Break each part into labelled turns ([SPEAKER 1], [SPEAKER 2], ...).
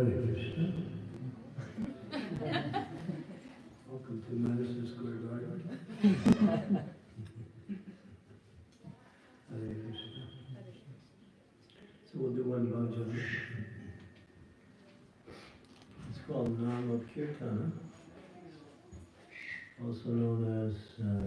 [SPEAKER 1] Hare Krishna. Welcome to Madison Square Garden. Hare Krishna. So we'll do one bhajan. It's called Nama Kirtana, also known as uh.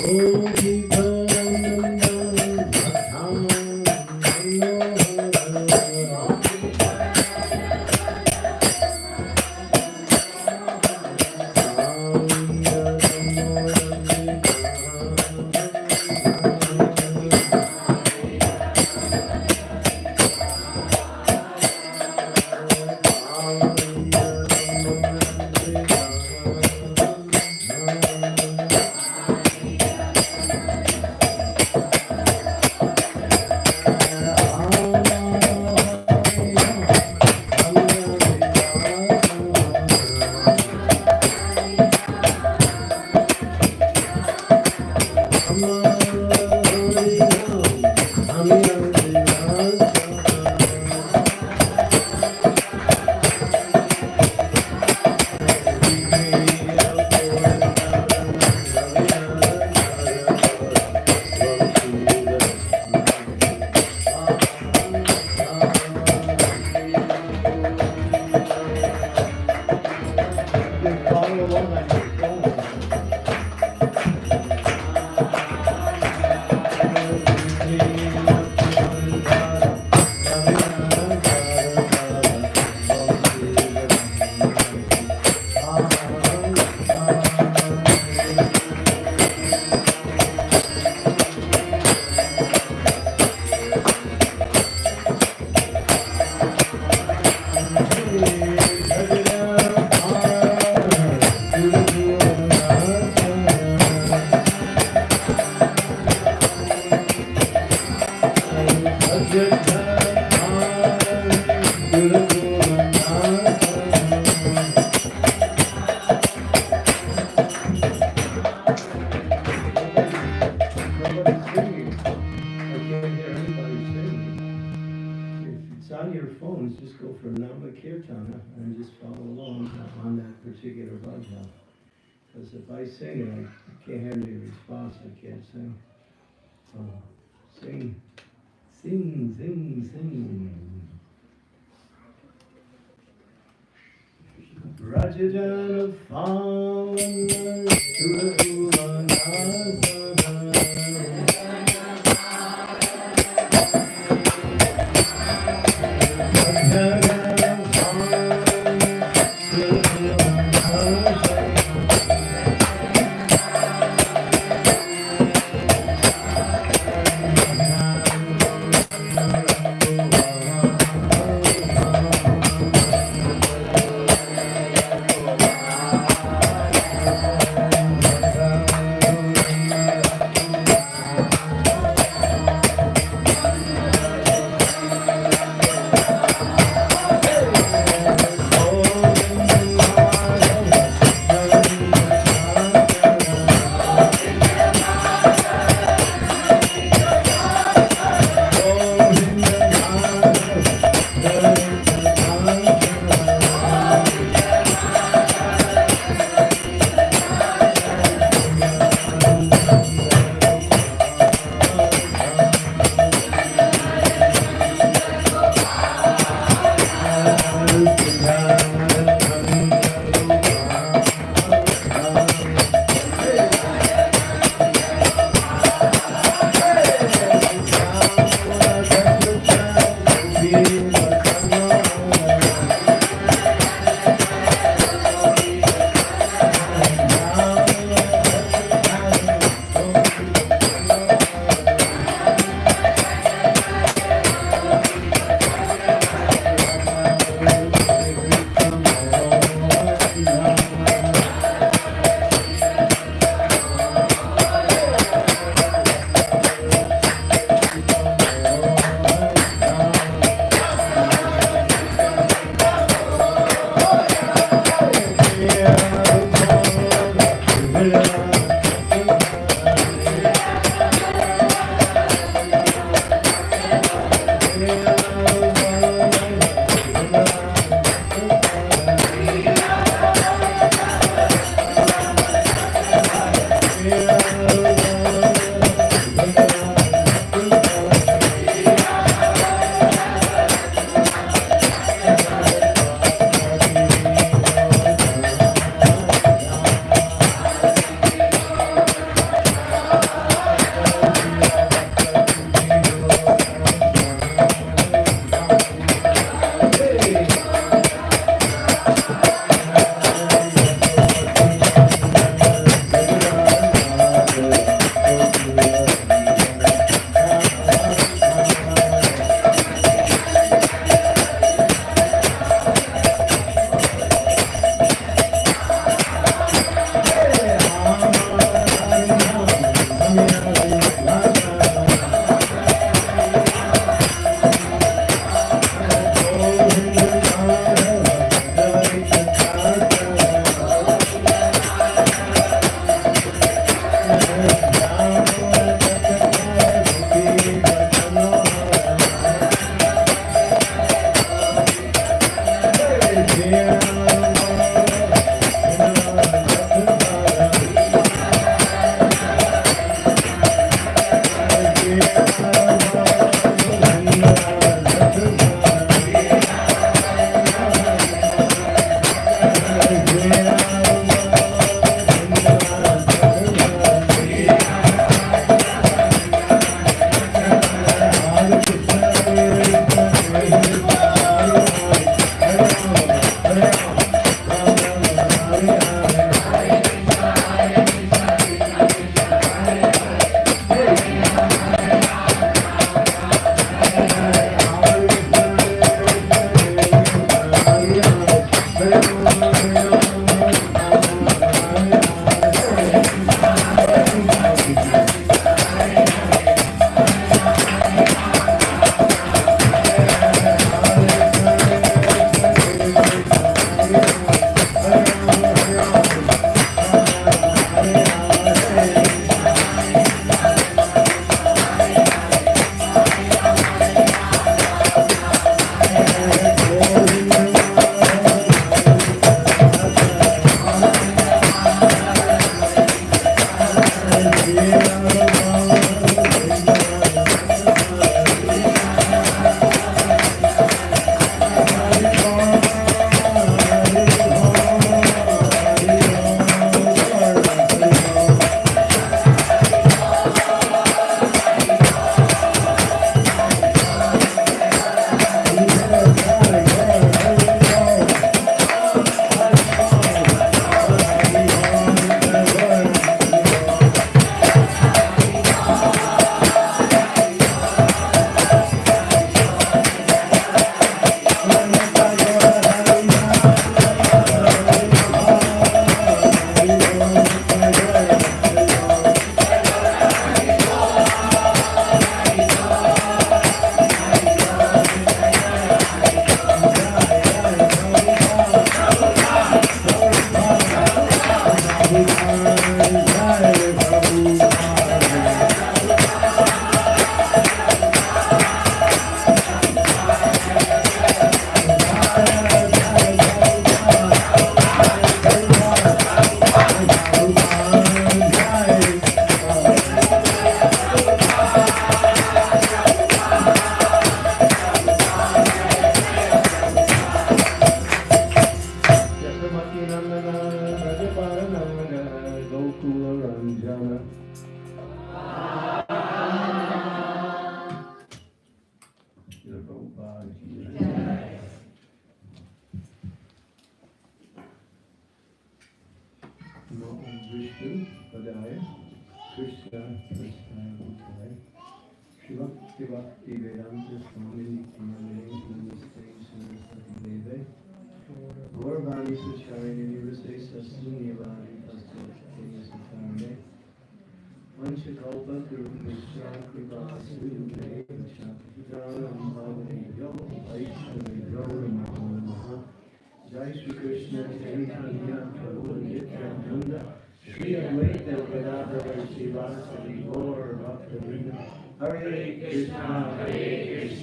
[SPEAKER 1] grande to get a bunch out. Because if I sing, I can't have any response. I can't sing. So sing, sing, sing, sing. Rajajana Fama Surana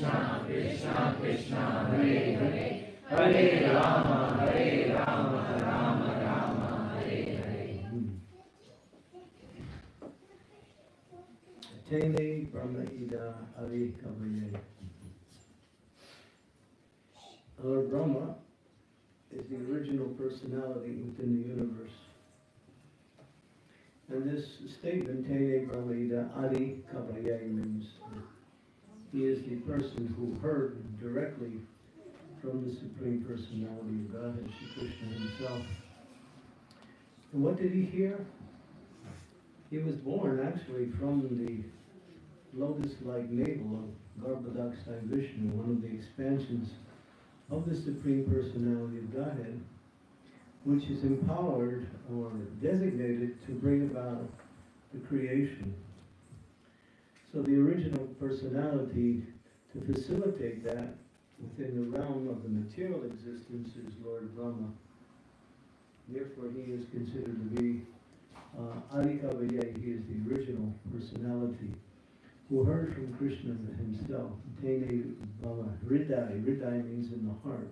[SPEAKER 1] Krishna, Krishna Krishna, Hare Hare, Hare Rama, Hare Rama, Rama Rama, Hare Hare. Tene Brahma Ida Adi Kavaye. Lord Brahma is the original personality within the universe. And this statement, Tene Brahma Ida Adi Kavaye, means is the person who heard directly from the Supreme Personality of Godhead, Shri Krishna himself. And what did he hear? He was born actually from the lotus-like navel of Garbhodak Sai Vishnu, one of the expansions of the Supreme Personality of Godhead, which is empowered or designated to bring about the creation. So the original personality to facilitate that within the realm of the material existence is Lord Brahma. Therefore, he is considered to be uh, Adi Kavaye, he is the original personality who heard from Krishna himself. Tene Bala Hridai. Hridai means in the heart.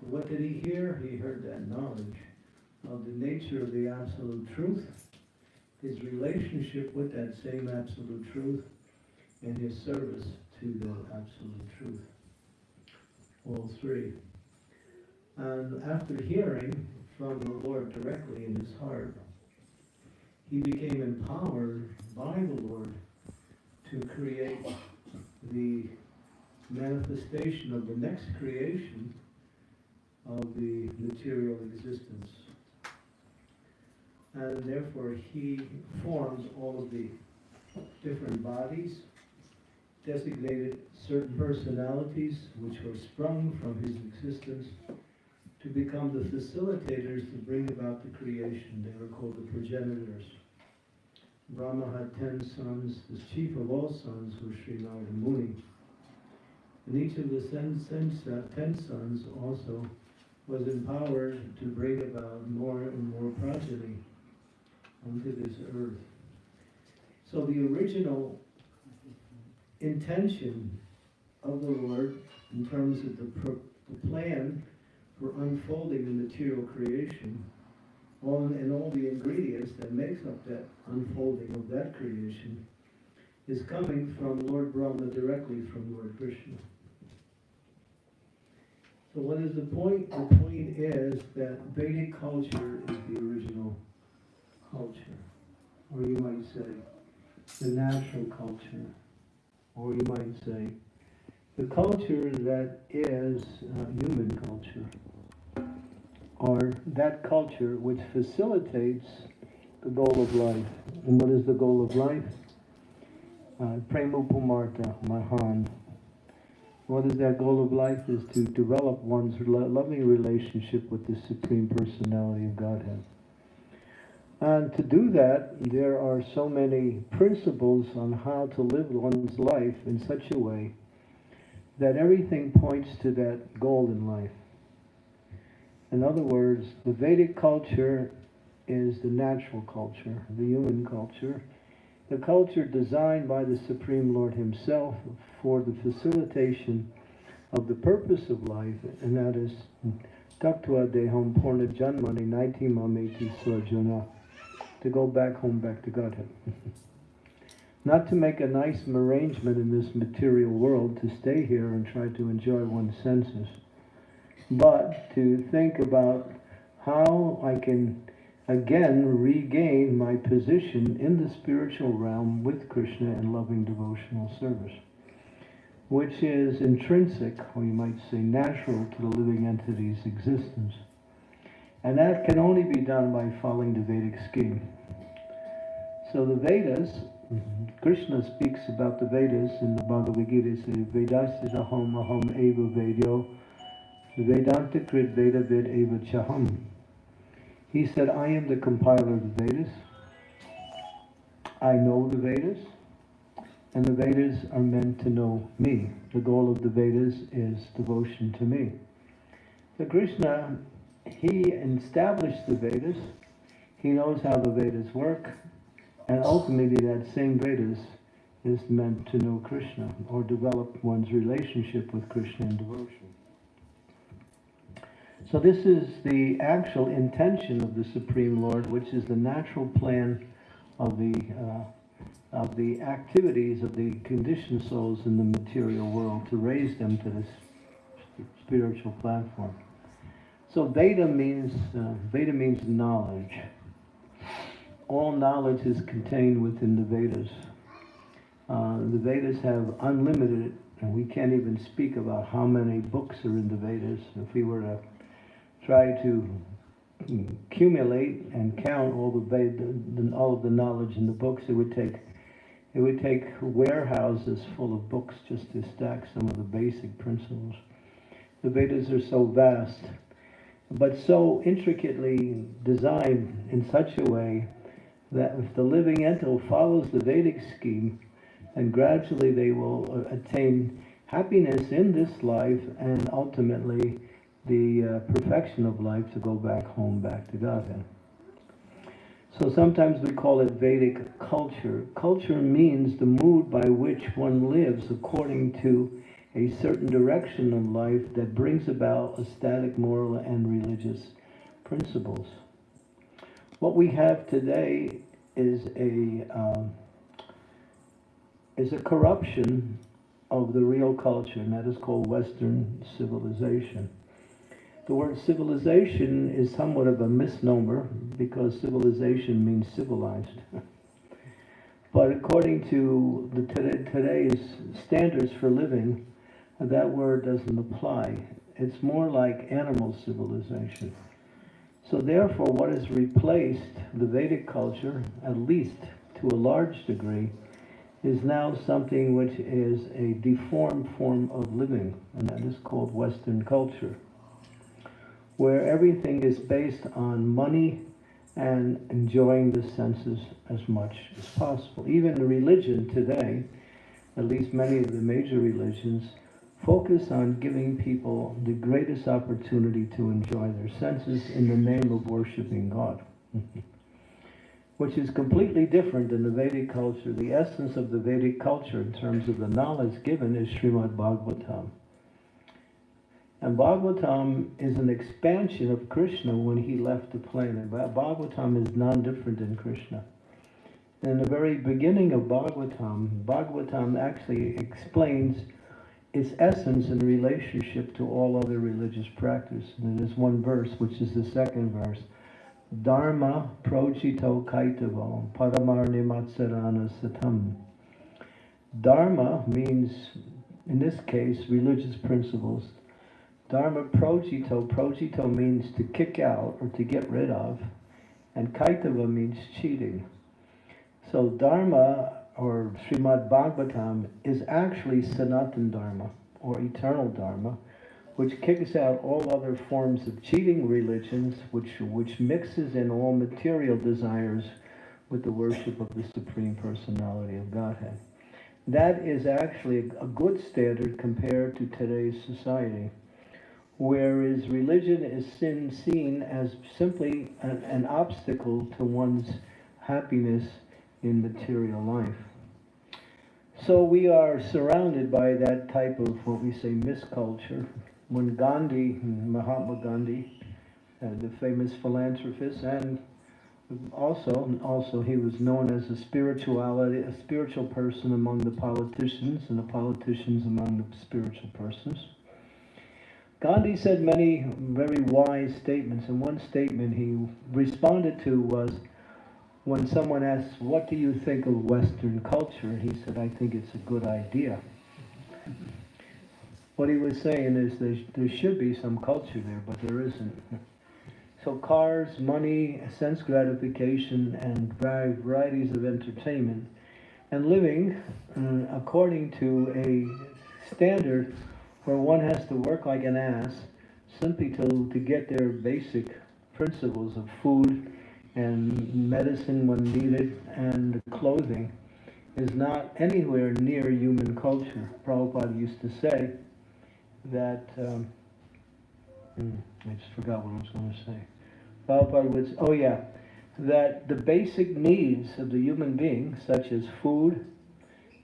[SPEAKER 1] What did he hear? He heard that knowledge of the nature of the absolute truth, his relationship with that same absolute truth, and his service to that absolute truth. All three. And after hearing from the Lord directly in his heart, he became empowered by the Lord to create the manifestation of the next creation of the material existence. And therefore he forms all of the different bodies, designated certain personalities which were sprung from his existence to become the facilitators to bring about the creation. They were called the progenitors. Brahma had ten sons. The chief of all sons was Sri Narada Muni. And each of the ten, sons also was empowered to bring about more and more progeny onto this earth. So the original intention of the Lord in terms of the, the plan for unfolding the material creation all, and all the ingredients that makes up that unfolding of that creation is coming from Lord Brahma directly from Lord Krishna. So what is the point? The point is that Vedic culture is the original culture, or you might say the natural culture, or you might say the culture that is uh, human culture, or that culture which facilitates the goal of life. And what is the goal of life? Uh, Premupumarta Mahan. What is that goal of life? Is to develop one's lo- loving relationship with the Supreme Personality of Godhead. And to do that, there are so many principles on how to live one's life in such a way that everything points to that goal in life. In other words, the Vedic culture is the natural culture, the human culture, the culture designed by the Supreme Lord Himself for the facilitation of the purpose of life, and that is Janmani to go back home, back to Godhead. Not to make a nice arrangement in this material world to stay here and try to enjoy one's senses, but to think about how I can again regain my position in the spiritual realm with Krishna in loving devotional service, which is intrinsic, or you might say natural, to the living entity's existence. And that can only be done by following the Vedic scheme. So the Vedas, Krishna speaks about the Vedas in the Bhagavad Gita. Says, Vedas is aham aham eva vedyo. Vedanta krit veda vid eva chaham. He said, I am the compiler of the Vedas. I know the Vedas. And the Vedas are meant to know me. The goal of the Vedas is devotion to me. So Krishna, he established the Vedas. He knows how the Vedas work. And ultimately that same Vedas is meant to know Krishna or develop one's relationship with Krishna in devotion. So this is the actual intention of the Supreme Lord, which is the natural plan of the uh, of the activities of the conditioned souls in the material world to raise them to this spiritual platform. So Veda means uh, Veda means knowledge. All knowledge is contained within the Vedas. Uh, the Vedas have unlimited, and we can't even speak about how many books are in the Vedas. If we were to try to accumulate and count all the, Veda, all of the knowledge in the books, it would take it would take warehouses full of books just to stack some of the basic principles. The Vedas are so vast, but so intricately designed in such a way that if the living ento follows the Vedic scheme, then gradually they will uh, attain happiness in this life and ultimately the uh, perfection of life to go back home, back to Godhead. So sometimes we call it Vedic culture. Culture means the mood by which one lives according to a certain direction of life that brings about static moral and religious principles. What we have today is a um, is a corruption of the real culture, and that is called Western civilization. The word civilization is somewhat of a misnomer because civilization means civilized. but according to the today's standards for living, that word doesn't apply. It's more like animal civilization. So therefore, what has replaced the Vedic culture, at least to a large degree, is now something which is a deformed form of living, and that is called Western culture where everything is based on money and enjoying the senses as much as possible. Even the religion today, at least many of the major religions, focus on giving people the greatest opportunity to enjoy their senses in the name of worshiping God. Which is completely different than the Vedic culture. The essence of the Vedic culture in terms of the knowledge given is Srimad Bhagavatam. And Bhagavatam is an expansion of Krishna when he left the planet. Bhagavatam is non-different than Krishna. In the very beginning of Bhagavatam, Bhagavatam actually explains its essence in relationship to all other religious practice. And there's one verse, which is the second verse. Dharma projito kaitavo matsarana satam. Dharma means, in this case, religious principles. Dharma projito, projito means to kick out or to get rid of, and kaitava means cheating. So Dharma or Srimad Bhagavatam is actually Sanatan Dharma or eternal Dharma, which kicks out all other forms of cheating religions, which, which mixes in all material desires with the worship of the Supreme Personality of Godhead. That is actually a good standard compared to today's society whereas religion is seen as simply an, an obstacle to one's happiness in material life. So we are surrounded by that type of what we say misculture. When Gandhi, Mahatma Gandhi, uh, the famous philanthropist, and also, also he was known as a spirituality, a spiritual person among the politicians, and the politicians among the spiritual persons. Gandhi said many very wise statements, and one statement he responded to was when someone asked, What do you think of Western culture? He said, I think it's a good idea. What he was saying is there, there should be some culture there, but there isn't. So cars, money, sense gratification, and varieties of entertainment, and living uh, according to a standard where one has to work like an ass simply to, to get their basic principles of food and medicine when needed and clothing is not anywhere near human culture. Prabhupada used to say that, um, hmm, I just forgot what I was going to say. Prabhupada would, oh yeah, that the basic needs of the human being, such as food,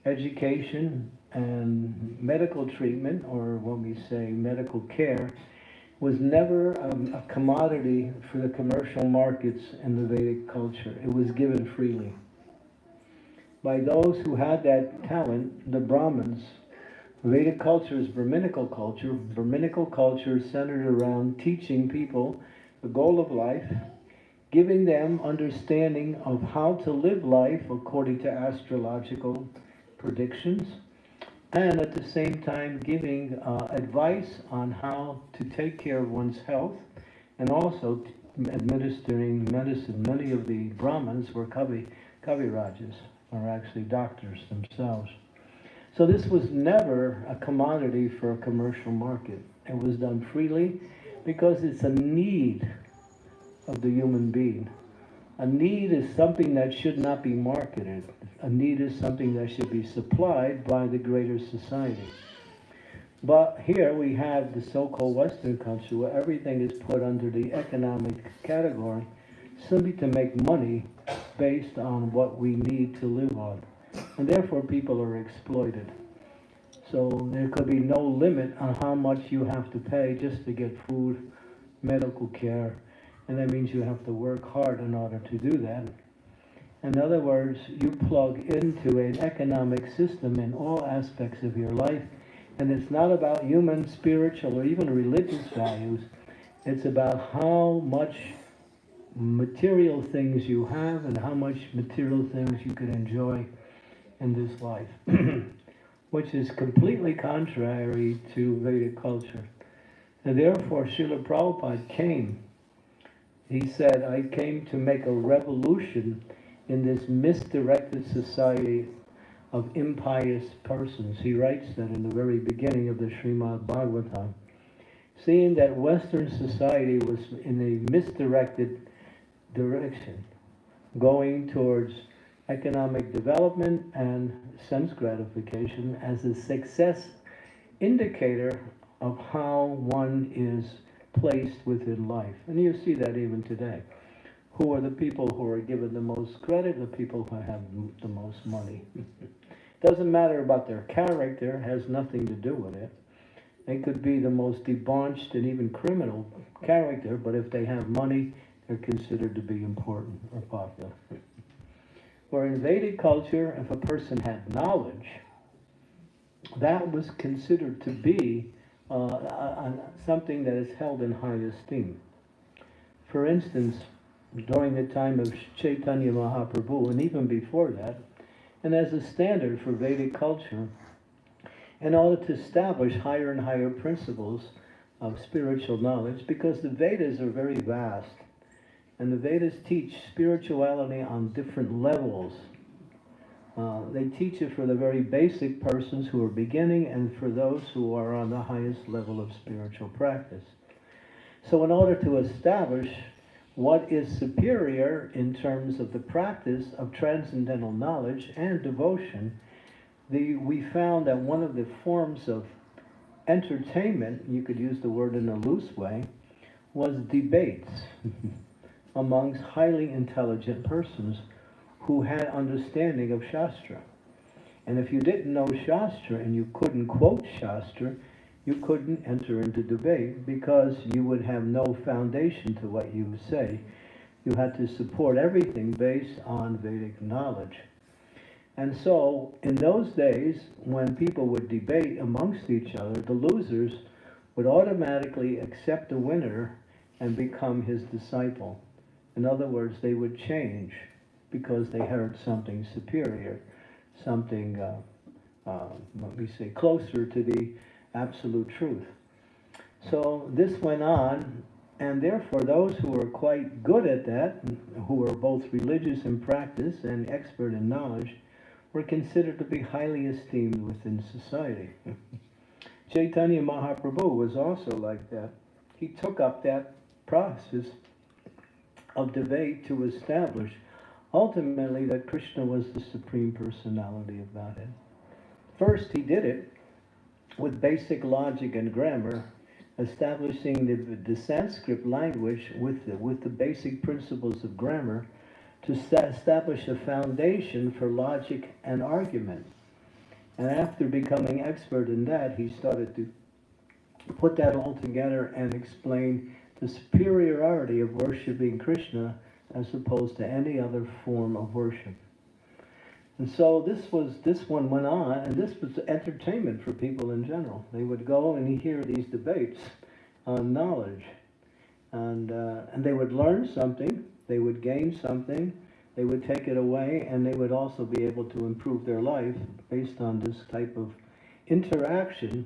[SPEAKER 1] education, and medical treatment, or what we say medical care, was never um, a commodity for the commercial markets in the Vedic culture. It was given freely. By those who had that talent, the Brahmins, Vedic culture is Brahminical culture. Brahminical culture centered around teaching people the goal of life, giving them understanding of how to live life according to astrological predictions, and at the same time giving uh, advice on how to take care of one's health and also administering medicine. Many of the Brahmins were Kavi, Kavi Rajas, or actually doctors themselves. So this was never a commodity for a commercial market. It was done freely because it's a need of the human being. A need is something that should not be marketed. A need is something that should be supplied by the greater society. But here we have the so-called Western culture where everything is put under the economic category simply to make money based on what we need to live on. And therefore people are exploited. So there could be no limit on how much you have to pay just to get food, medical care, and that means you have to work hard in order to do that. In other words, you plug into an economic system in all aspects of your life, and it's not about human, spiritual, or even religious values. It's about how much material things you have and how much material things you can enjoy in this life, which is completely contrary to Vedic culture. And therefore, Srila Prabhupada came he said, I came to make a revolution in this misdirected society of impious persons. He writes that in the very beginning of the Srimad Bhagavatam. Seeing that Western society was in a misdirected direction, going towards economic development and sense gratification as a success indicator of how one is placed within life. And you see that even today. Who are the people who are given the most credit? The people who have the most money. Doesn't matter about their character, has nothing to do with it. They could be the most debauched and even criminal character, but if they have money, they're considered to be important or popular. Where in Vedic culture, if a person had knowledge, that was considered to be uh, something that is held in high esteem. For instance, during the time of Chaitanya Mahaprabhu, and even before that, and as a standard for Vedic culture, in order to establish higher and higher principles of spiritual knowledge, because the Vedas are very vast, and the Vedas teach spirituality on different levels uh, they teach it for the very basic persons who are beginning and for those who are on the highest level of spiritual practice. So in order to establish what is superior in terms of the practice of transcendental knowledge and devotion, the, we found that one of the forms of entertainment, you could use the word in a loose way, was debates amongst highly intelligent persons who had understanding of Shastra. And if you didn't know Shastra and you couldn't quote Shastra, you couldn't enter into debate because you would have no foundation to what you say. You had to support everything based on Vedic knowledge. And so, in those days, when people would debate amongst each other, the losers would automatically accept the winner and become his disciple. In other words, they would change because they heard something superior, something, uh, uh, say, closer to the absolute truth. So this went on And therefore, those who were quite good at that, who were both religious in practice and expert in knowledge, were considered to be highly esteemed within society. Chaitanya Mahaprabhu was also like that. He took up that process of debate to establish ultimately that Krishna was the supreme personality of Godhead. First, he did it with basic logic and grammar, establishing the, the Sanskrit language with the, with the basic principles of grammar to establish a foundation for logic and argument. And after becoming expert in that, he started to put that all together and explain the superiority of worshiping Krishna as opposed to any other form of worship. And so this was this one went on, and this was entertainment for people in general. They would go and hear these debates on knowledge, and uh, and they would learn something, they would gain something, they would take it away, and they would also be able to improve their life based on this type of interaction,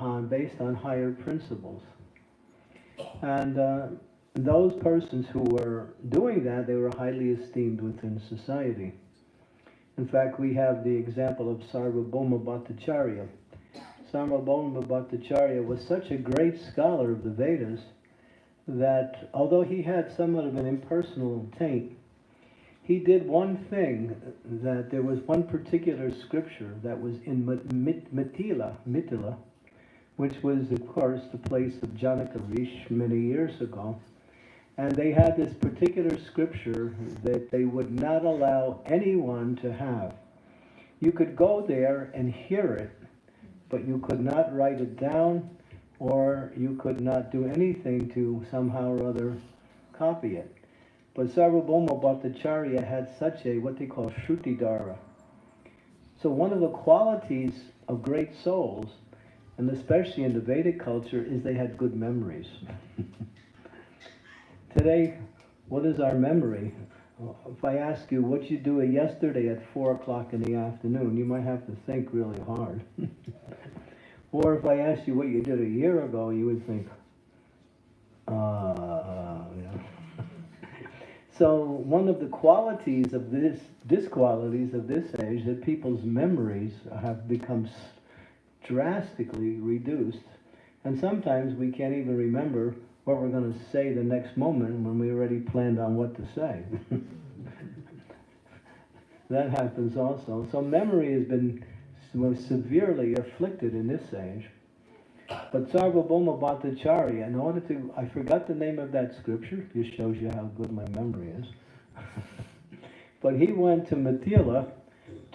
[SPEAKER 1] uh, based on higher principles. And uh, those persons who were doing that, they were highly esteemed within society. In fact, we have the example of Sarvabhauma Bhattacharya. Sarvabhauma Bhattacharya was such a great scholar of the Vedas that although he had somewhat of an impersonal taint, he did one thing that there was one particular scripture that was in Mithila, Mithila, which was, of course, the place of Janakarish many years ago. And they had this particular scripture that they would not allow anyone to have. You could go there and hear it, but you could not write it down or you could not do anything to somehow or other copy it. But Sarvabhauma Bhattacharya had such a, what they call Shrutidara. So one of the qualities of great souls, and especially in the Vedic culture, is they had good memories. Today, what is our memory? If I ask you what you do yesterday at 4 o'clock in the afternoon, you might have to think really hard. or if I asked you what you did a year ago, you would think, uh, so one of the qualities of this, disqualities of this age, that people's memories have become drastically reduced. And sometimes we can't even remember what we're going to say the next moment when we already planned on what to say. that happens also. So memory has been most severely afflicted in this age. But Sarvabhauma Bhattacharya, in order to, I forgot the name of that scripture, just shows you how good my memory is. but he went to Mithila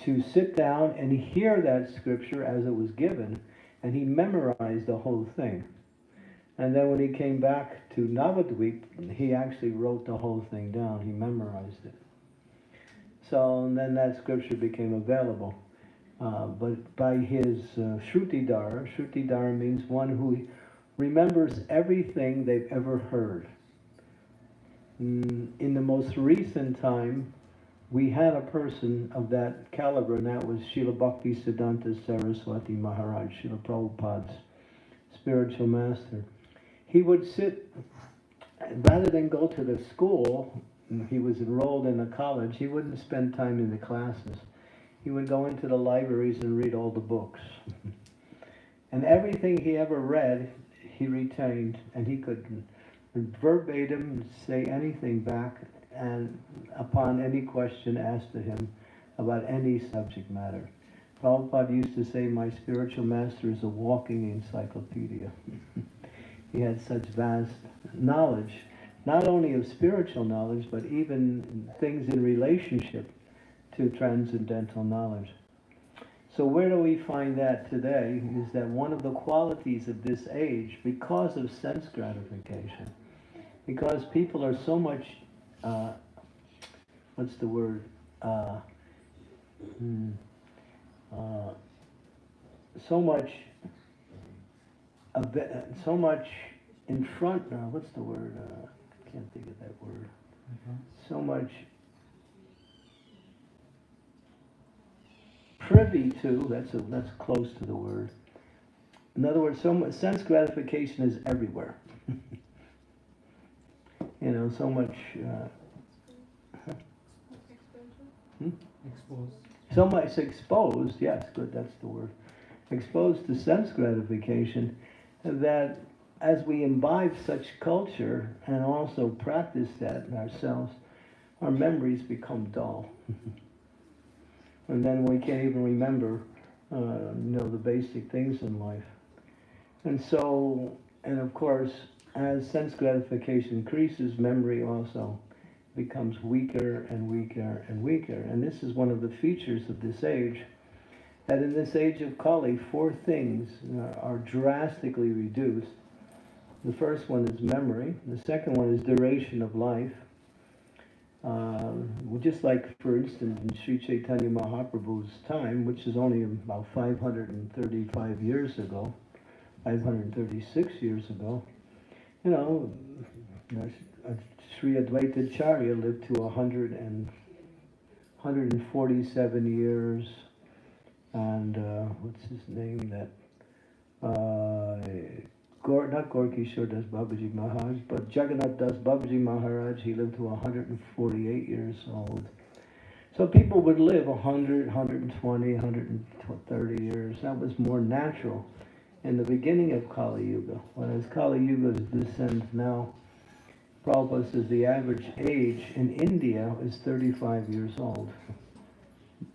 [SPEAKER 1] to sit down and hear that scripture as it was given, and he memorized the whole thing. And then when he came back to Navadvip, he actually wrote the whole thing down. He memorized it. So and then that scripture became available. Uh, but by his uh, Shrutidara, Shrutidara means one who remembers everything they've ever heard. Mm, in the most recent time, we had a person of that caliber, and that was Srila Bhakti Siddhanta Saraswati Maharaj, Srila Prabhupada's spiritual master he would sit, rather than go to the school, he was enrolled in a college, he wouldn't spend time in the classes. He would go into the libraries and read all the books. and everything he ever read, he retained, and he could verbatim say anything back and upon any question asked of him about any subject matter. Prabhupada used to say, my spiritual master is a walking encyclopedia. He had such vast knowledge, not only of spiritual knowledge, but even things in relationship to transcendental knowledge. So where do we find that today is that one of the qualities of this age, because of sense gratification, because people are so much, uh, what's the word, uh, hmm, uh, so much so much in front, uh, what's the word? Uh, I can't think of that word. Mm-hmm. So much privy to, that's, a, that's close to the word. In other words, so much, sense gratification is everywhere. you know, so much, uh,
[SPEAKER 2] Exposed.
[SPEAKER 1] so much exposed, yes, good, that's the word, exposed to sense gratification that as we imbibe such culture and also practice that ourselves, our memories become dull. and then we can't even remember, uh, you know, the basic things in life. And so, and of course, as sense gratification increases, memory also becomes weaker and weaker and weaker. And this is one of the features of this age, that in this age of Kali, four things uh, are drastically reduced. The first one is memory. The second one is duration of life. Well, just like, for instance, in Sri Chaitanya Mahaprabhu's time, which is only about 535 years ago, 536 years ago, you know, uh, Sri Advaita Acharya lived to 100 and, 147 years, and uh, what's his name? That uh, Gaur, not Gaura Kishore Das Babaji Maharaj, but Jagannath Das Babaji Maharaj. He lived to 148 years old. So people would live 100, 120, 130 years. That was more natural in the beginning of Kali Yuga. Whereas Kali Yuga descends now, Prabhupada says the average age in India is 35 years old.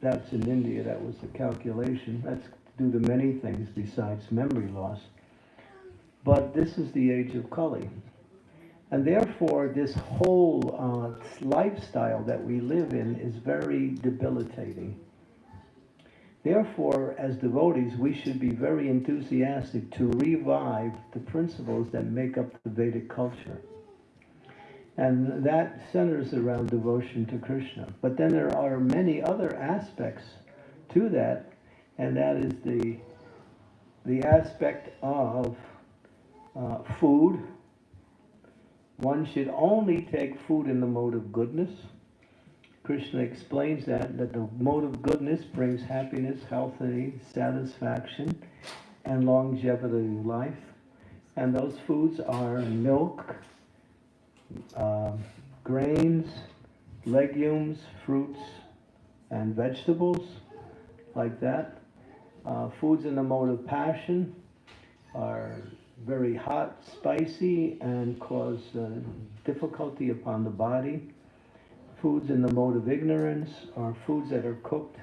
[SPEAKER 1] That's in India, that was the calculation. That's due to many things besides memory loss. But this is the age of Kali. And therefore, this whole uh, lifestyle that we live in is very debilitating. Therefore, as devotees, we should be very enthusiastic to revive the principles that make up the Vedic culture. And that centers around devotion to Krishna. But then there are many other aspects to that, and that is the, the aspect of uh, food. One should only take food in the mode of goodness. Krishna explains that, that the mode of goodness brings happiness, health, satisfaction, and longevity of life. And those foods are milk, uh, grains, legumes, fruits, and vegetables, like that. Uh, foods in the mode of passion are very hot, spicy, and cause uh, difficulty upon the body. Foods in the mode of ignorance are foods that are cooked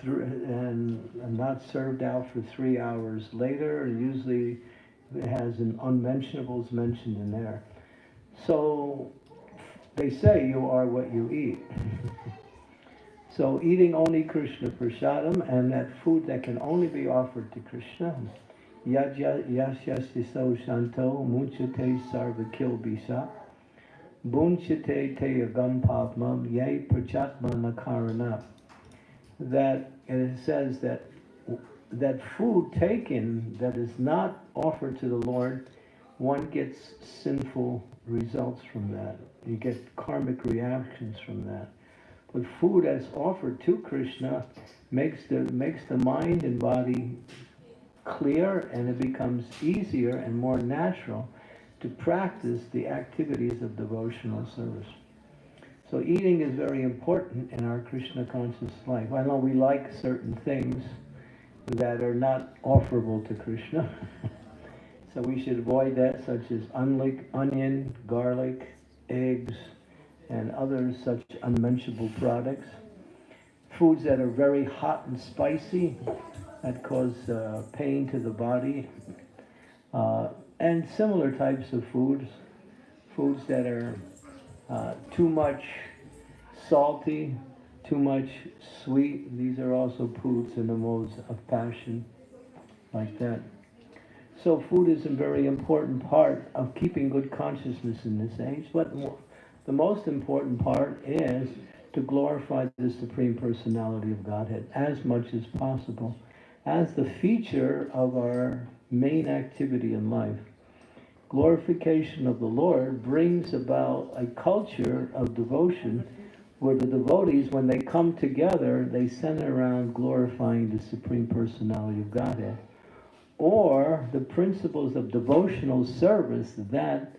[SPEAKER 1] through and, and not served out for three hours later. Usually it has an unmentionables mentioned in there. So they say you are what you eat. so eating only Krishna prasadam and that food that can only be offered to Krishna, yasyasiso shanto munchate sarva kilbisa, bunchate te agam pavmam ye prachatma nakarana. That and it says that that food taken that is not offered to the Lord, one gets sinful results from that. You get karmic reactions from that. But food as offered to Krishna makes the makes the mind and body clear and it becomes easier and more natural to practice the activities of devotional service. So eating is very important in our Krishna conscious life. I know we like certain things that are not offerable to Krishna. so we should avoid that, such as onion, garlic, eggs, and other such unmentionable products. Foods that are very hot and spicy, that cause uh, pain to the body. Uh, and similar types of foods, foods that are uh, too much salty, too much sweet. These are also foods in the modes of passion, like that. So food is a very important part of keeping good consciousness in this age. But the most important part is to glorify the Supreme Personality of Godhead as much as possible as the feature of our main activity in life. Glorification of the Lord brings about a culture of devotion where the devotees, when they come together, they center around glorifying the Supreme Personality of Godhead. Or the principles of devotional service that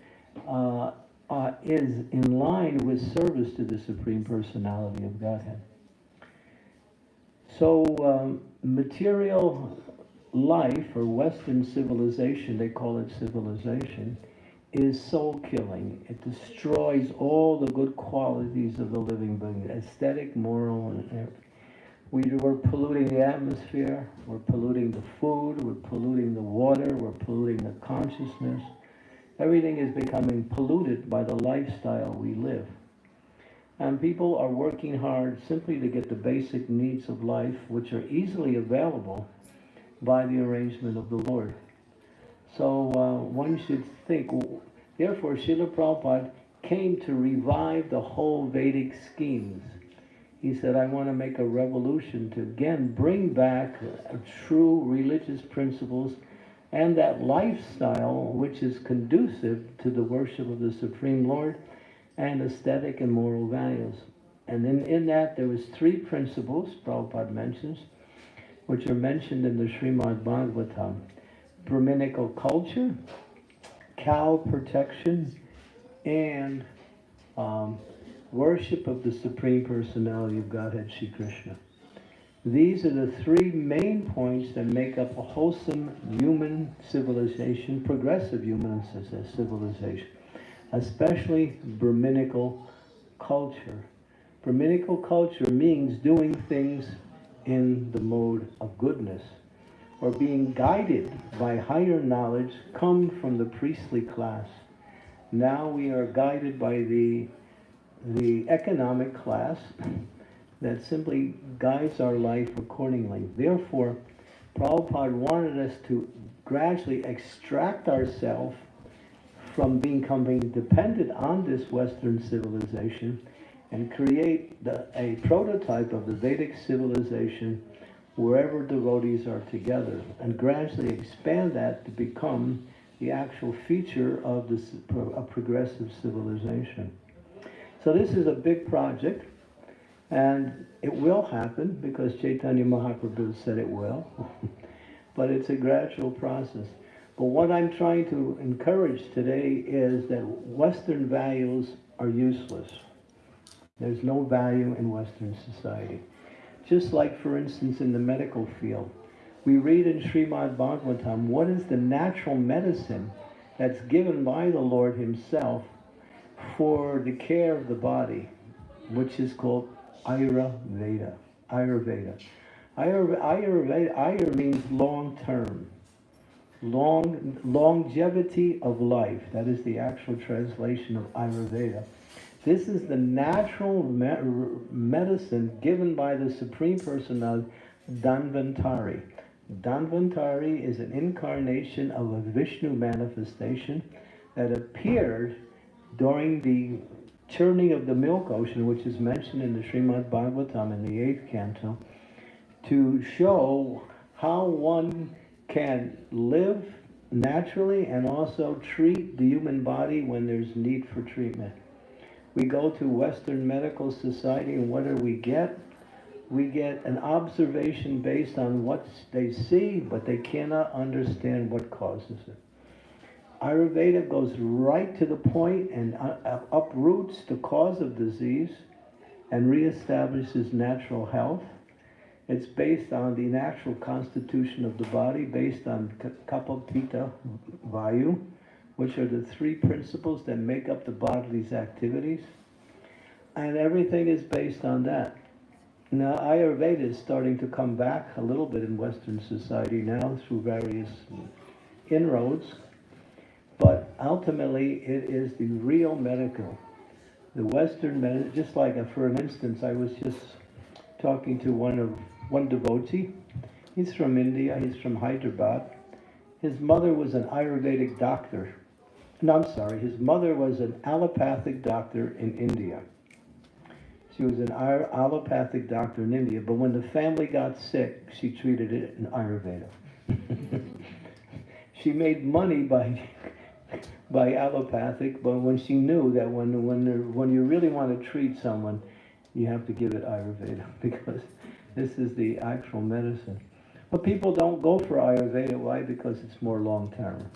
[SPEAKER 1] uh, uh, is in line with service to the Supreme Personality of Godhead. So, um, material life or Western civilization, they call it civilization, is soul killing. It destroys all the good qualities of the living being aesthetic, moral, and. We, we're polluting the atmosphere, we're polluting the food, we're polluting the water, we're polluting the consciousness. Everything is becoming polluted by the lifestyle we live. And people are working hard simply to get the basic needs of life, which are easily available by the arrangement of the Lord. So uh, one should think, therefore, Srila Prabhupada came to revive the whole Vedic schemes. He said, I want to make a revolution to again bring back true religious principles and that lifestyle which is conducive to the worship of the Supreme Lord and aesthetic and moral values. And in, in that, there was three principles, Prabhupada mentions, which are mentioned in the Srimad Bhagavatam. Brahminical culture, cow protection, and um, worship of the Supreme Personality of Godhead, Sri Krishna. These are the three main points that make up a wholesome human civilization, progressive human civilization, especially Brahminical culture. Brahminical culture means doing things in the mode of goodness or being guided by higher knowledge come from the priestly class. Now we are guided by the, the economic class that simply guides our life accordingly. Therefore, Prabhupada wanted us to gradually extract ourselves from becoming dependent on this Western civilization and create the, a prototype of the Vedic civilization wherever devotees are together and gradually expand that to become the actual feature of this a progressive civilization. So this is a big project and it will happen because Chaitanya Mahaprabhu said it will, but it's a gradual process. But what I'm trying to encourage today is that Western values are useless. There's no value in Western society. Just like, for instance, in the medical field, we read in Srimad Bhagavatam what is the natural medicine that's given by the Lord Himself for the care of the body, which is called Ayurveda. Ayurveda. Ayurveda, Ayurveda, Ayur means long term, long longevity of life. That is the actual translation of Ayurveda. This is the natural me medicine given by the Supreme Personality, Dhanvantari. Dhanvantari is an incarnation of a Vishnu manifestation that appeared during the churning of the milk ocean, which is mentioned in the Srimad Bhagavatam in the eighth canto, to show how one can live naturally and also treat the human body when there's need for treatment. We go to Western Medical Society and what do we get? We get an observation based on what they see, but they cannot understand what causes it. Ayurveda goes right to the point and uh, uproots the cause of disease and reestablishes natural health. It's based on the natural constitution of the body, based on Kapha Pitta Vayu, which are the three principles that make up the body's activities. And everything is based on that. Now, Ayurveda is starting to come back a little bit in Western society now through various inroads but ultimately, it is the real medical. The Western medicine, just like, a, for an instance, I was just talking to one of one devotee. He's from India. He's from Hyderabad. His mother was an Ayurvedic doctor. No, I'm sorry. His mother was an allopathic doctor in India. She was an allopathic doctor in India, but when the family got sick, she treated it in Ayurveda. she made money by by allopathic, but when she knew that when when when you really want to treat someone, you have to give it Ayurveda because this is the actual medicine. But people don't go for Ayurveda. Why? Because it's more long term.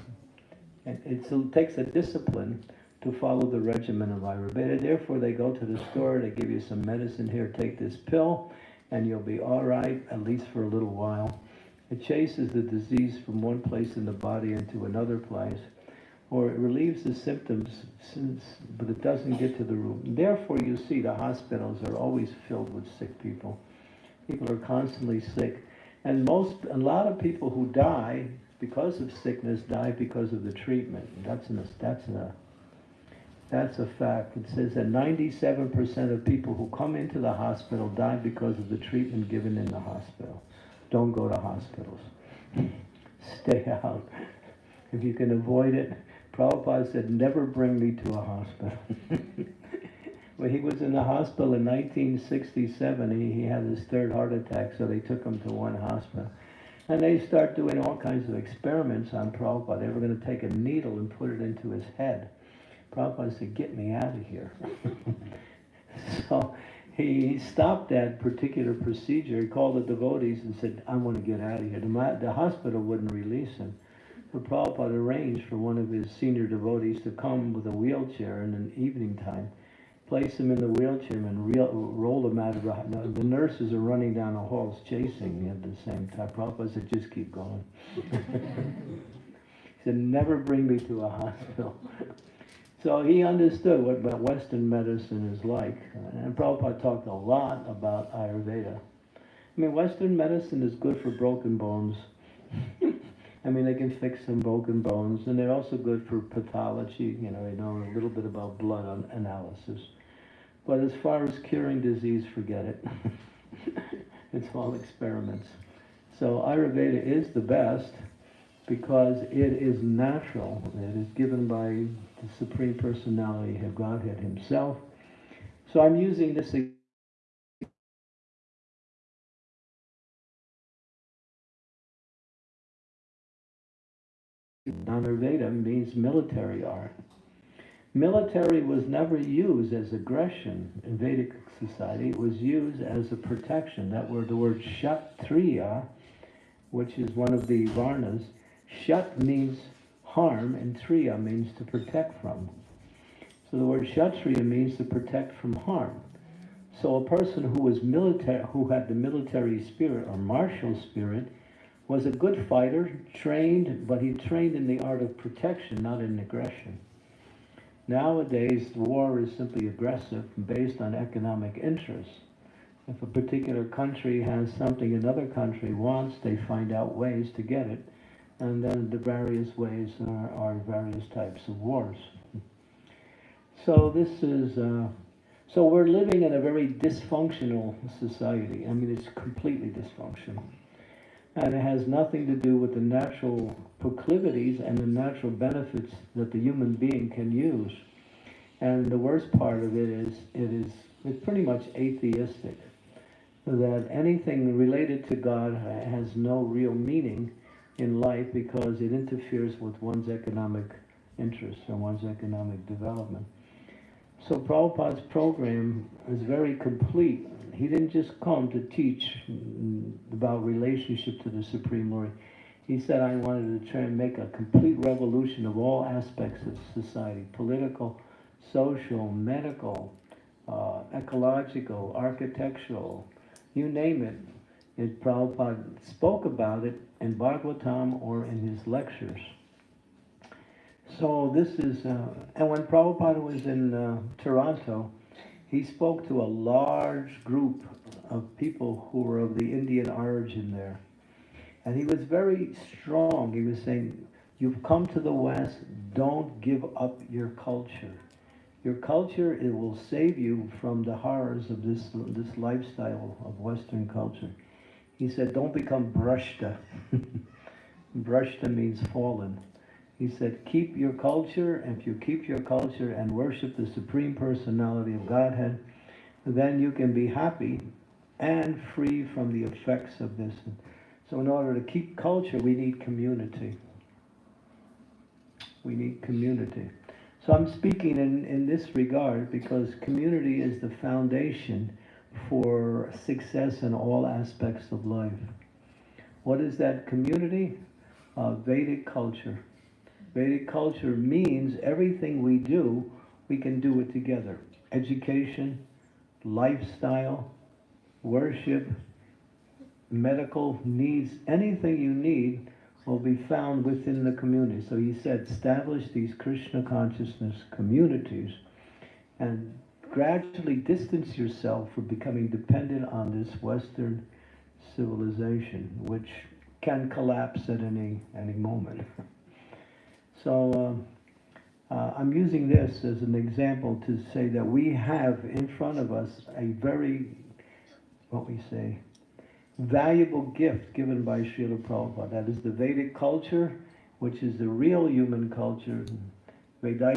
[SPEAKER 1] And it takes a discipline to follow the regimen of Ayurveda. Therefore, they go to the store, they give you some medicine here, take this pill, and you'll be all right, at least for a little while. It chases the disease from one place in the body into another place, or it relieves the symptoms, since, but it doesn't get to the root. Therefore, you see the hospitals are always filled with sick people. People are constantly sick, and most, a lot of people who die because of sickness die because of the treatment. That's an, that's a, that's a fact. It says that 97% of people who come into the hospital die because of the treatment given in the hospital. Don't go to hospitals. Stay out. If you can avoid it, Prabhupada said, never bring me to a hospital. when he was in the hospital in 1967, he, he had his third heart attack, so they took him to one hospital. And they start doing all kinds of experiments on Prabhupada. They were going to take a needle and put it into his head. Prabhupada said, get me out of here. so he stopped that particular procedure. He called the devotees and said, I want to get out of here. The, the hospital wouldn't release him. So Prabhupada arranged for one of his senior devotees to come with a wheelchair in an evening time, place him in the wheelchair and reel, roll him out of the no, The nurses are running down the halls chasing me at the same time. Prabhupada said, just keep going. he said, never bring me to a hospital. So he understood what, what Western medicine is like. And Prabhupada talked a lot about Ayurveda. I mean, Western medicine is good for broken bones. I mean, they can fix some broken bones, and they're also good for pathology. You know, they know a little bit about blood analysis. But as far as curing disease, forget it. it's all experiments. So Ayurveda is the best because it is natural. It is given by the Supreme Personality of Godhead Himself. So I'm using this Dhanurveda means military art. Military was never used as aggression in Vedic society. It was used as a protection. That word, the word kshatriya, which is one of the varnas, shat means harm and triya means to protect from. So the word kshatriya means to protect from harm. So a person who was military, who had the military spirit or martial spirit, was a good fighter, trained, but he trained in the art of protection, not in aggression. Nowadays, war is simply aggressive based on economic interests. If a particular country has something another country wants, they find out ways to get it, and then the various ways are, are various types of wars. So this is, uh, so we're living in a very dysfunctional society. I mean, it's completely dysfunctional and it has nothing to do with the natural proclivities and the natural benefits that the human being can use. And the worst part of it is, it is it's pretty much atheistic. That anything related to God has no real meaning in life because it interferes with one's economic interests and one's economic development. So Prabhupada's program is very complete he didn't just come to teach about relationship to the Supreme Lord. He said, I wanted to try and make a complete revolution of all aspects of society, political, social, medical, uh, ecological, architectural, you name it. It Prabhupada spoke about it in Bhagavatam or in his lectures. So this is, uh, and when Prabhupada was in uh, Toronto, he spoke to a large group of people who were of the Indian origin there. And he was very strong. He was saying, you've come to the West, don't give up your culture. Your culture, it will save you from the horrors of this, this lifestyle of Western culture. He said, don't become brashta. brashta means fallen. He said, keep your culture, and if you keep your culture and worship the Supreme Personality of Godhead, then you can be happy and free from the effects of this. So in order to keep culture, we need community. We need community. So I'm speaking in, in this regard because community is the foundation for success in all aspects of life. What is that community? Uh, Vedic culture. Vedic culture means everything we do, we can do it together. Education, lifestyle, worship, medical needs, anything you need will be found within the community. So he said, establish these Krishna consciousness communities and gradually distance yourself from becoming dependent on this Western civilization, which can collapse at any any moment. So um, uh, I'm using this as an example to say that we have in front of us a very, what we say, valuable gift given by Srila Prabhupada. That is the Vedic culture, which is the real human culture. Veda.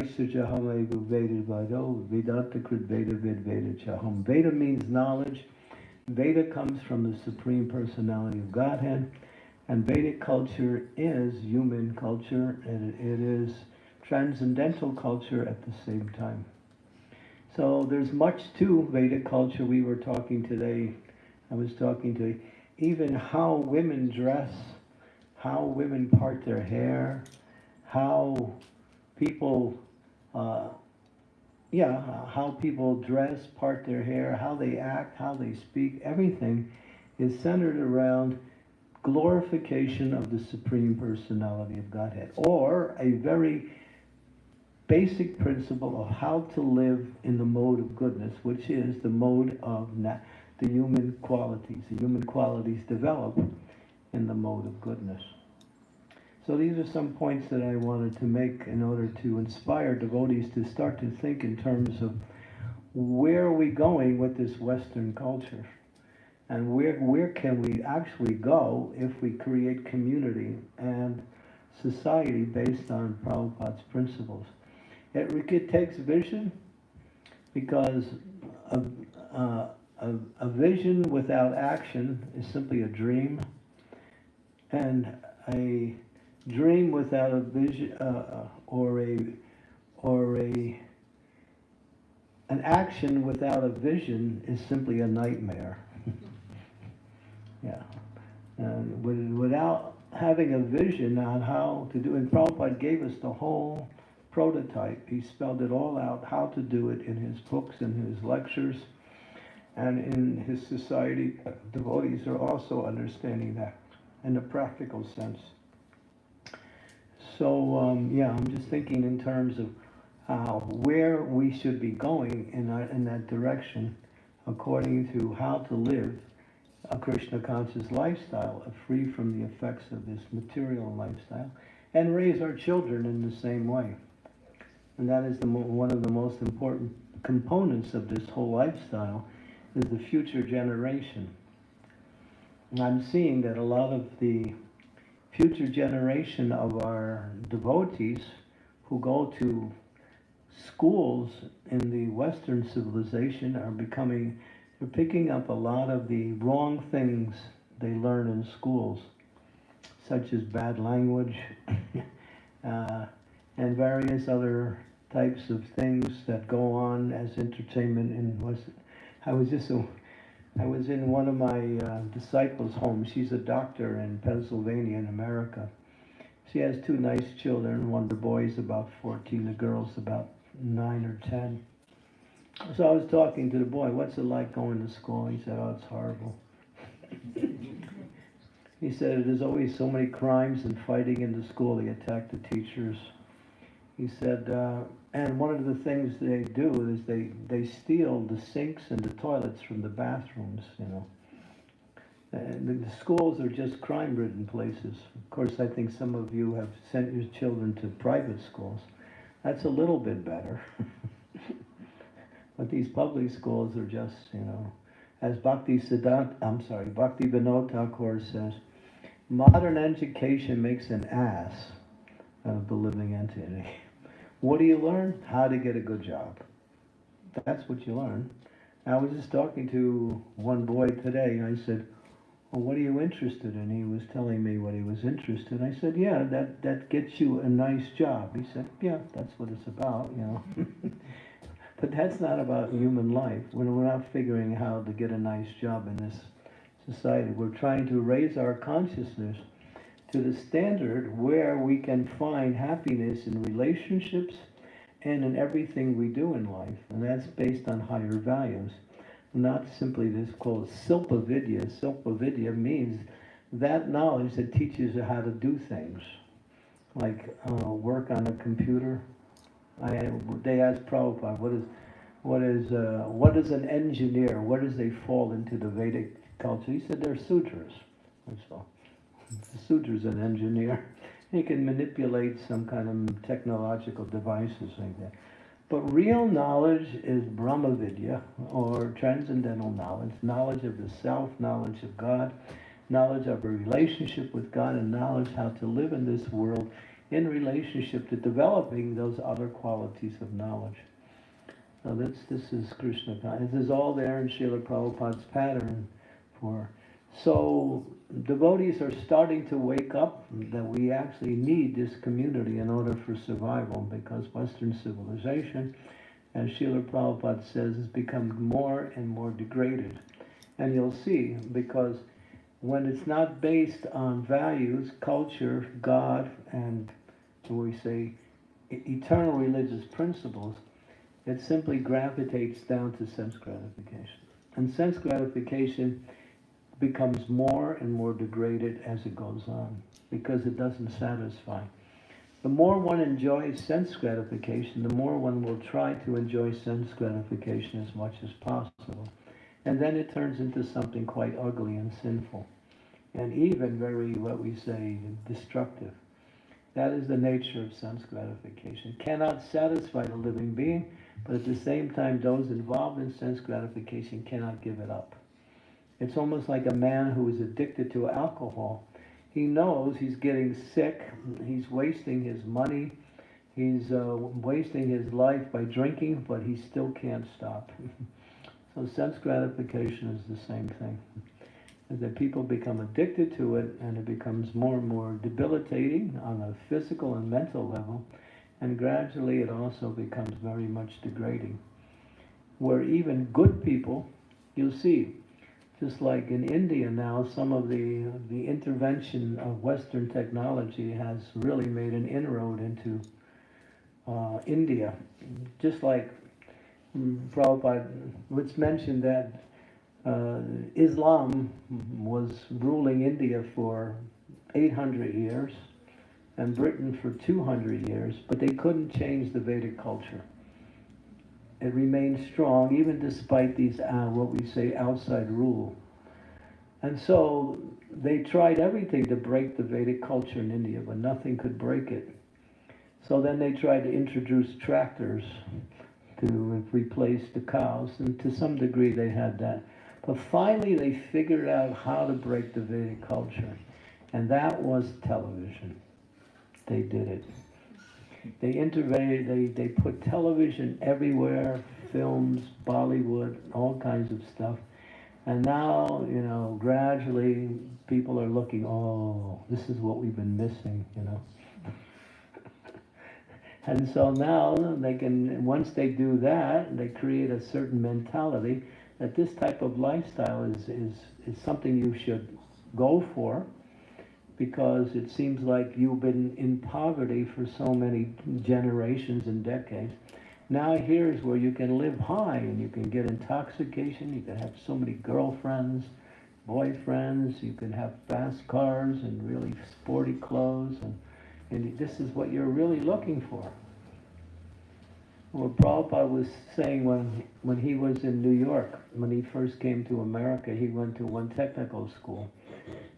[SPEAKER 1] Veda means knowledge. Veda comes from the Supreme Personality of Godhead. And Vedic culture is human culture, and it is transcendental culture at the same time. So there's much to Vedic culture. We were talking today, I was talking to even how women dress, how women part their hair, how people, uh, yeah, how people dress, part their hair, how they act, how they speak, everything is centered around glorification of the Supreme Personality of Godhead, or a very basic principle of how to live in the mode of goodness, which is the mode of the human qualities. The human qualities develop in the mode of goodness. So these are some points that I wanted to make in order to inspire devotees to start to think in terms of where are we going with this Western culture? And where, where can we actually go if we create community and society based on Prabhupada's principles? It, it takes vision because a, uh, a, a vision without action is simply a dream. And a dream without a vision uh, or a or a an action without a vision is simply a nightmare. with, without having a vision on how to do, and Prabhupada gave us the whole prototype. He spelled it all out how to do it in his books and his lectures, and in his society. Devotees are also understanding that in a practical sense. So um, yeah, I'm just thinking in terms of uh, where we should be going in that, in that direction, according to how to live a Krishna conscious lifestyle, uh, free from the effects of this material lifestyle, and raise our children in the same way. And that is the one of the most important components of this whole lifestyle is the future generation. And I'm seeing that a lot of the future generation of our devotees who go to schools in the Western civilization are becoming, they're picking up a lot of the wrong things they learn in schools, such as bad language uh, and various other types of things that go on as entertainment in West. I was just a I was in one of my uh, disciples' homes. She's a doctor in Pennsylvania, in America. She has two nice children. One of the boys about 14, the girl's about 9 or 10. So I was talking to the boy, what's it like going to school? He said, oh, it's horrible. he said, there's always so many crimes and fighting in the school. They attack the teachers. He said, uh, and one of the things they do is they, they steal the sinks and the toilets from the bathrooms, you know. And the, schools are just crime-ridden places. Of course, I think some of you have sent your children to private schools. That's a little bit better. but these public schools are just, you know, as Bhakti Siddhant, I'm sorry, Bhakti Vinod Thakur says, modern education makes an ass of the living entity. What do you learn? How to get a good job. That's what you learn. I was just talking to one boy today, I said, well, what are you interested in? He was telling me what he was interested in. I said, yeah, that, that gets you a nice job. He said, yeah, that's what it's about, you know. but that's not about human life. We're, we're not figuring how to get a nice job in this society. We're trying to raise our consciousness to the standard where we can find happiness in relationships and in everything we do in life. And that's based on higher values. Not simply this called Silpa Vidya. Silpa Vidya means that knowledge that teaches you how to do things, like uh, work on a computer. I, they asked Prabhupada, what is, what is, uh, what is an engineer? Where does they fall into the Vedic culture? He said they're sudras. All. The sudra's an engineer. He can manipulate some kind of technological devices like that. But real knowledge is Brahma Vidya, or transcendental knowledge, knowledge of the self, knowledge of God, knowledge of a relationship with God, and knowledge how to live in this world in relationship to developing those other qualities of knowledge. Now this, this is Krishna. This is all there in Srila Prabhupada's pattern for. So devotees are starting to wake up that we actually need this community in order for survival because Western civilization, as Srila Prabhupada says, has become more and more degraded. And you'll see, because when it's not based on values, culture, God, and we say eternal religious principles, it simply gravitates down to sense gratification. And sense gratification becomes more and more degraded as it goes on because it doesn't satisfy. The more one enjoys sense gratification, the more one will try to enjoy sense gratification as much as possible. And then it turns into something quite ugly and sinful, and even very, what we say, destructive. That is the nature of sense gratification. Cannot satisfy the living being, but at the same time, those involved in sense gratification cannot give it up. It's almost like a man who is addicted to alcohol. He knows he's getting sick, he's wasting his money, he's uh, wasting his life by drinking, but he still can't stop. so sense gratification is the same thing. That people become addicted to it and it becomes more and more debilitating on a physical and mental level, and gradually it also becomes very much degrading. Where even good people, you'll see, just like in India now, some of the, the intervention of Western technology has really made an inroad into uh, India. Just like mm, Prabhupada, it's mentioned that uh, Islam was ruling India for 800 years and Britain for 200 years, but they couldn't change the Vedic culture it remained strong even despite these, uh, what we say, outside rule. And so they tried everything to break the Vedic culture in India, but nothing could break it. So then they tried to introduce tractors to replace the cows, and to some degree they had that. But finally they figured out how to break the Vedic culture, and that was television. They did it. They intervened, they, they put television everywhere, films, Bollywood, all kinds of stuff. And now, you know, gradually people are looking, oh, this is what we've been missing, you know. and so now they can, once they do that, they create a certain mentality that this type of lifestyle is, is, is something you should go for because it seems like you've been in poverty for so many generations and decades. Now here's where you can live high and you can get intoxication, you can have so many girlfriends, boyfriends, you can have fast cars and really sporty clothes and, and this is what you're really looking for. What Prabhupada was saying when, when he was in New York, when he first came to America, he went to one technical school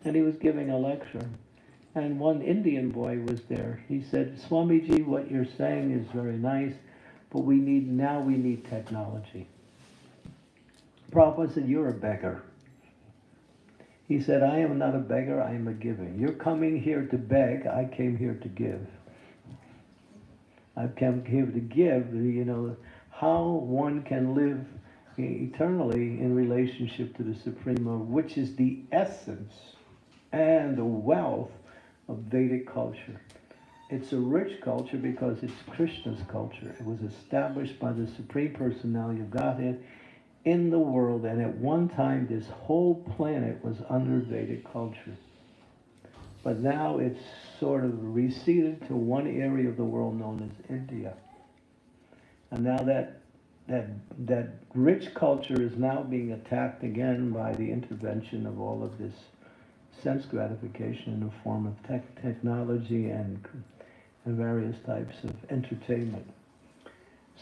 [SPEAKER 1] and he was giving a lecture. And one Indian boy was there. He said, Swamiji, what you're saying is very nice, but we need, now we need technology. Prabhupada said, you're a beggar. He said, I am not a beggar, I am a giver. You're coming here to beg, I came here to give. I've come here to give, you know, how one can live eternally in relationship to the Supreme which is the essence and the wealth of Vedic culture. It's a rich culture because it's Krishna's culture. It was established by the Supreme Personality of Godhead in the world, and at one time this whole planet was under Vedic culture. But now it's sort of receded to one area of the world known as India. And now that that that rich culture is now being attacked again by the intervention of all of this sense gratification in the form of tech, technology and, and various types of entertainment.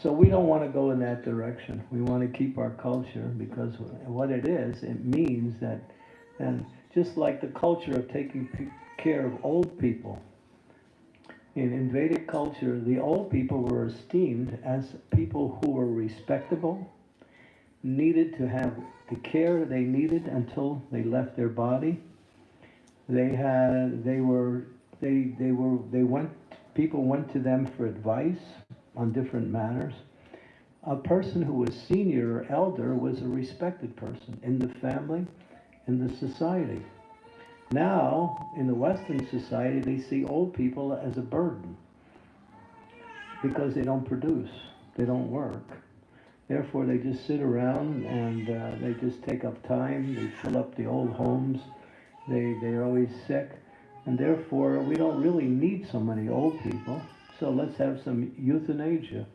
[SPEAKER 1] So we don't want to go in that direction. We want to keep our culture because what it is, it means that, and just like the culture of taking care of old people, in, in Vedic culture, the old people were esteemed as people who were respectable, needed to have the care they needed until they left their body. They had, they were, they, they were, they went, people went to them for advice on different matters. A person who was senior or elder was a respected person in the family, in the society. Now, in the Western society, they see old people as a burden because they don't produce, they don't work. Therefore, they just sit around and uh, they just take up time, they fill up the old homes, they, they're always sick, and therefore, we don't really need so many old people. So let's have some euthanasia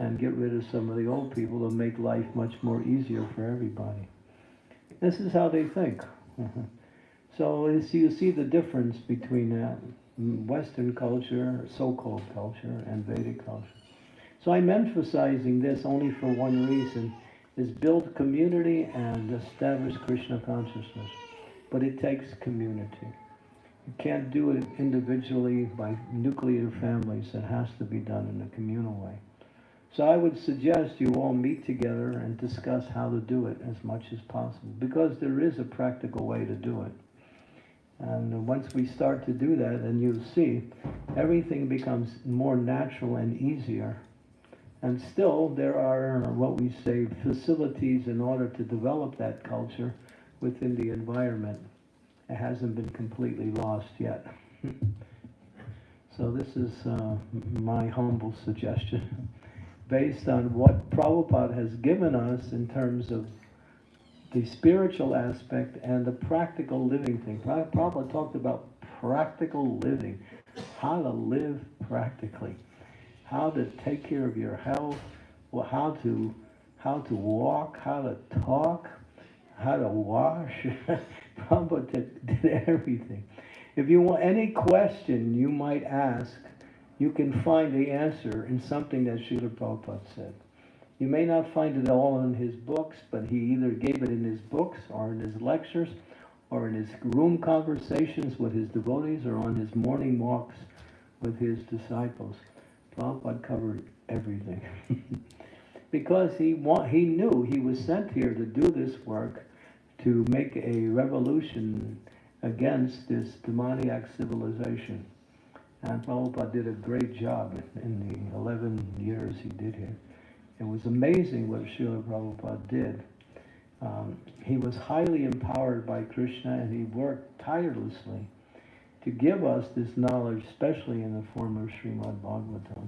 [SPEAKER 1] and get rid of some of the old people to make life much more easier for everybody. This is how they think. So you see the difference between uh, Western culture, so-called culture, and Vedic culture. So I'm emphasizing this only for one reason, is build community and establish Krishna consciousness. But it takes community. You can't do it individually by nuclear families. It has to be done in a communal way. So I would suggest you all meet together and discuss how to do it as much as possible, because there is a practical way to do it. And once we start to do that, and you see, everything becomes more natural and easier. And still, there are what we say facilities in order to develop that culture within the environment. It hasn't been completely lost yet. so, this is uh, my humble suggestion based on what Prabhupada has given us in terms of the spiritual aspect and the practical living thing. Prabhupada talked about practical living, how to live practically, how to take care of your health, how to how to walk, how to talk, how to wash. Prabhupada did, did everything. If you want any question you might ask, you can find the answer in something that Srila Prabhupada said. You may not find it all in his books, but he either gave it in his books or in his lectures or in his room conversations with his devotees or on his morning walks with his disciples. Prabhupada covered everything. because he, he knew he was sent here to do this work, to make a revolution against this demoniac civilization. And Prabhupada did a great job in the 11 years he did here. It was amazing what Srila Prabhupada did. Um, he was highly empowered by Krishna and he worked tirelessly to give us this knowledge, especially in the form of Srimad Bhagavatam,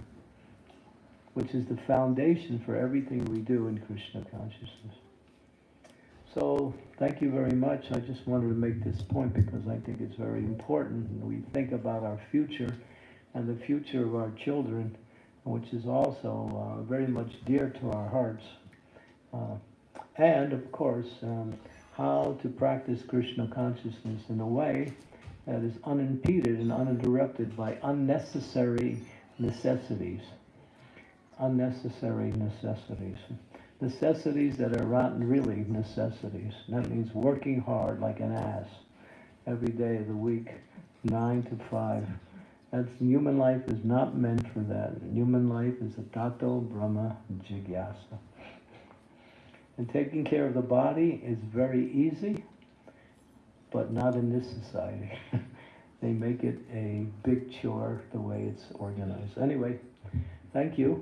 [SPEAKER 1] which is the foundation for everything we do in Krishna consciousness. So, thank you very much. I just wanted to make this point because I think it's very important. We think about our future and the future of our children which is also uh, very much dear to our hearts. Uh, and of course, um, how to practice Krishna consciousness in a way that is unimpeded and uninterrupted by unnecessary necessities. Unnecessary necessities. Necessities that are not really necessities. That means working hard like an ass every day of the week, nine to five. That's human life is not meant for that. Human life is a tato brahma jigyasa. And taking care of the body is very easy, but not in this society. they make it a big chore the way it's organized. Anyway, thank you.